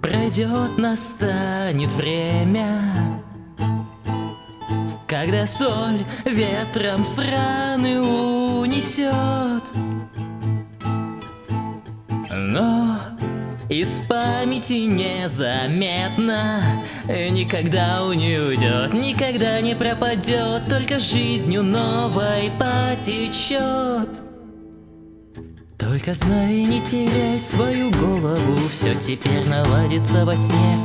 Пройдет, настанет время Когда соль ветром с раны унесет. Но из памяти незаметно Никогда он не уйдет, никогда не пропадет Только жизнью новой потечет только знай, не теряй свою голову Все теперь наладится во сне.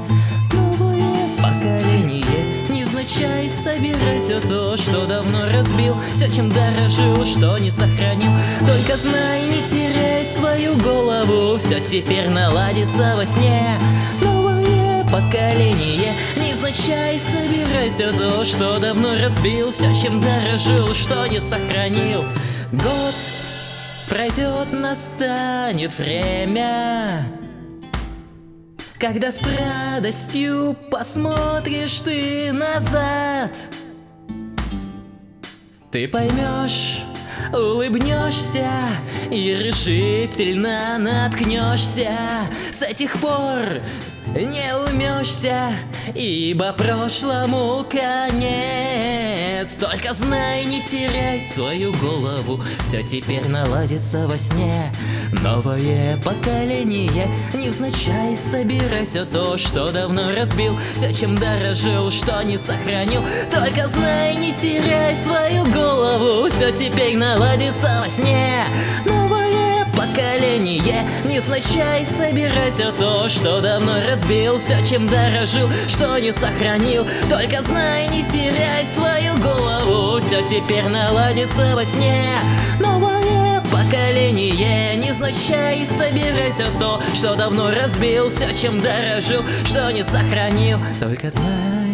Новое поколение Невзначай собирай все то, что давно разбил. Все, чем дорожил, что не сохранил. Только знай, не теряй свою голову Все теперь наладится во сне. Новое поколение Невзначай собирай все то, что давно разбил. Все, чем дорожил, что не сохранил. Год Пройдет, настанет время Когда с радостью посмотришь ты назад. Ты поймешь, улыбнешься и решительно наткнешься С этих пор не умешься, ибо прошлому конец. Только знай, не теряй свою голову, все теперь наладится во сне. Новое поколение, невзначай собирай все то, что давно разбил, все, чем дорожил, что не сохранил. Только знай, не теряй свою голову, все теперь наладится во сне. Поколение. Невзначай собирай все то, что давно разбил Все, чем дорожил, что не сохранил. Только знай, не теряй свою голову. Все теперь наладится во сне. Новое поколение. Невзначай собирай все то, что давно разбил Все, чем дорожил, что не сохранил. Только знай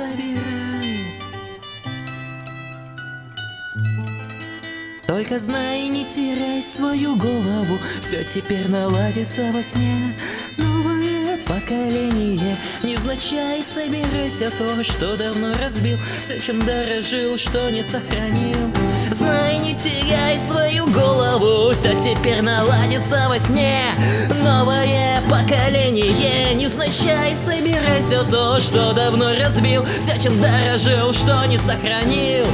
собирай. Только знай, не теряй свою голову, все теперь наладится во сне. Новое поколение, невзначай собирай все то, что давно разбил, все, чем дорожил, что не сохранил. Знай, не теряй свою голову, все теперь наладится во сне. Новое поколение, невзначай собирай все то, что давно разбил, все, чем дорожил, что не сохранил.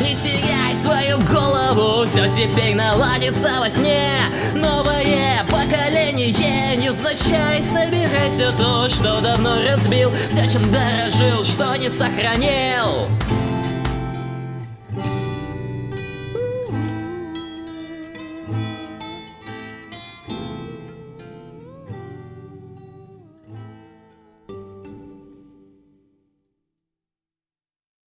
Не теряй свою голову, все теперь наладится во сне. Новое поколение, невзначай собирай все то, что давно разбил Все, чем дорожил, что не сохранил